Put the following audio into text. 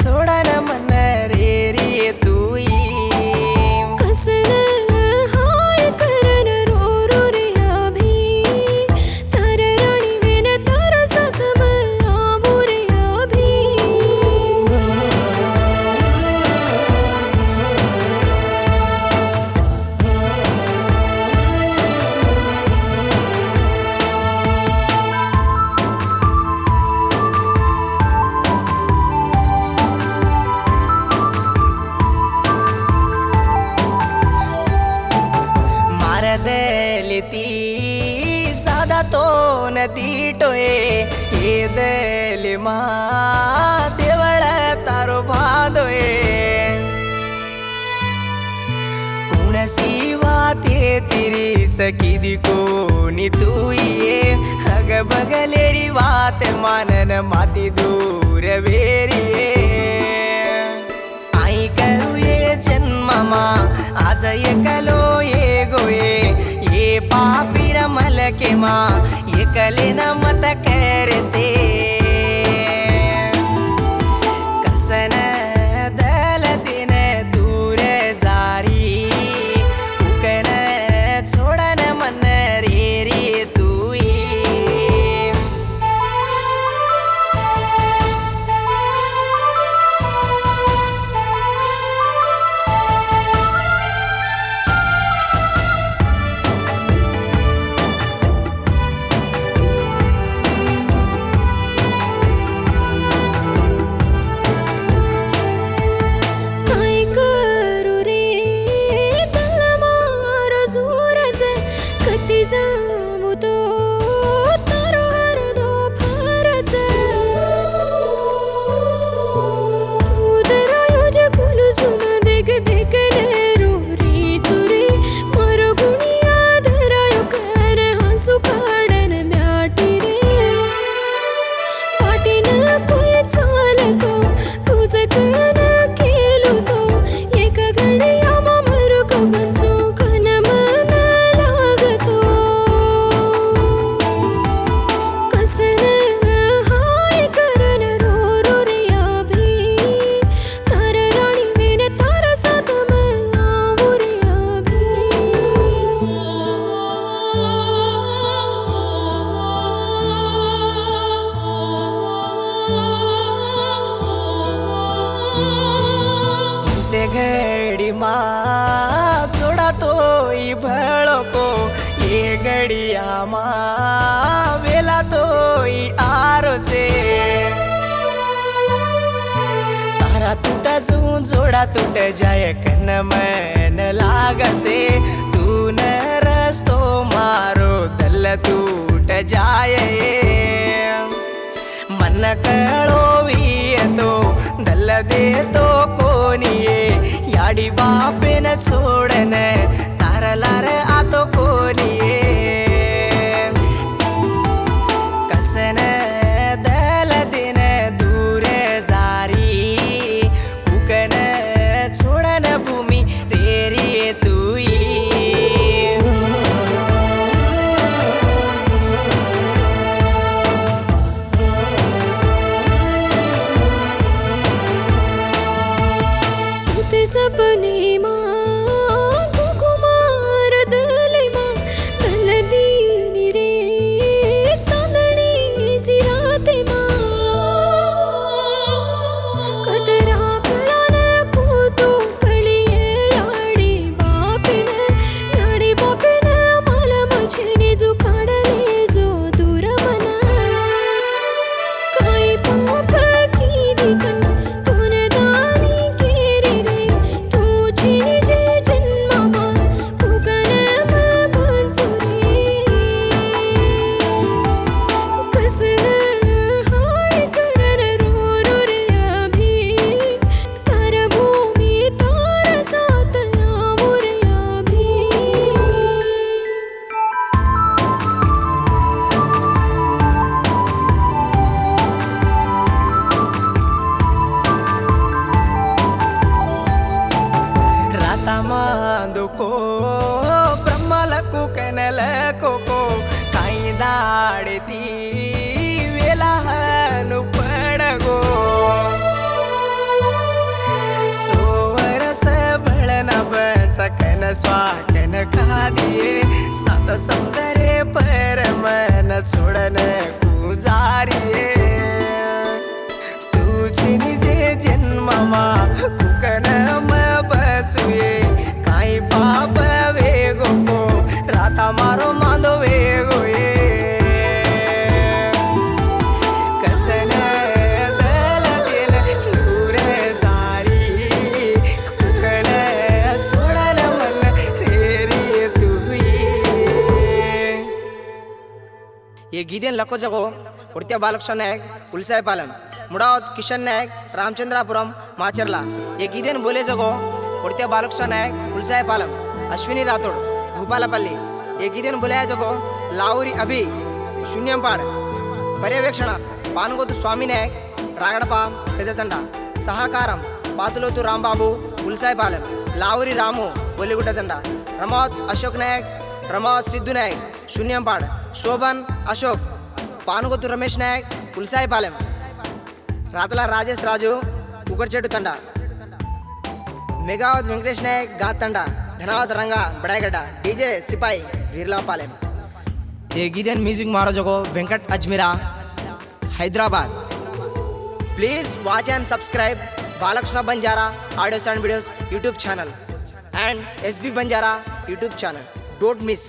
सोडा නැදීටොයේ ඒදෙලිමා දෙවල තරු පාදොයේ කුණසීවාතේ තිරිස කිදිකෝ නිතුයේ හගබගලෙරි වාත මනන මති දූර වේරියේ අයිකරුයේ ජන්මමා අජය කලෝයේ ගොයේ ඒ පාපිරමලකෙමා कलिन मत कर से। मा जोडा तोई भळको ये गडिया मा वेला तोई आरोचे. तारा तुटा जू जोडा तुट जाय कन मन लागचे. तू न रस्तो मारो दल तूट जाय मन कळो तो दल देतो कोणी दाढी बापेन सोडन तारलार आतो कोरी स्वाटन खादिये सत सौंदर्य पर मन सोडन कुजारी हे गिदेन लखो जगो उडत्या बालकृष्ण नायक कुलसाई पालन मुडावत किशन नायक रामचंद्रापुरम माचरला। हे गिदेन बोले जगो उडत्या बालकृष्ण नायक कुलसाई पालम अश्विनी रातोड भूपालापल्ली। हे गिदेन बोले जगो लावरी अभि शून्यमपाड। पर्यवेक्षणा बानगोद स्वामी नायक रागडपा पेदतंडा सहकारम पातलोतु रामबाबू कुलसाई पालम लावरी रामू बोलेगुटा तंडा रमावत अशोक नायक रमावत सिद्धू नायक शून्यमपाड। శోభన్ అశోక్ పానుగోతు రమేష్ నాయక్ ఉల్సాయిపాలెం రాతల రాజేష్ రాజు కుకర్చెట్టు తండ మెగావత్ వెంకటేష్ నాయక్ ఘాత్ తండ ధనావత్ రంగ బడాయిగడ్డ డీజే సిపాయి వీర్లాపాలెం ये गीदन म्यूजिक मारो जगो Venkat Ajmera Hyderabad please watch and subscribe Balakrishna Banjara audios and videos YouTube channel and S B Banjara YouTube channel don't miss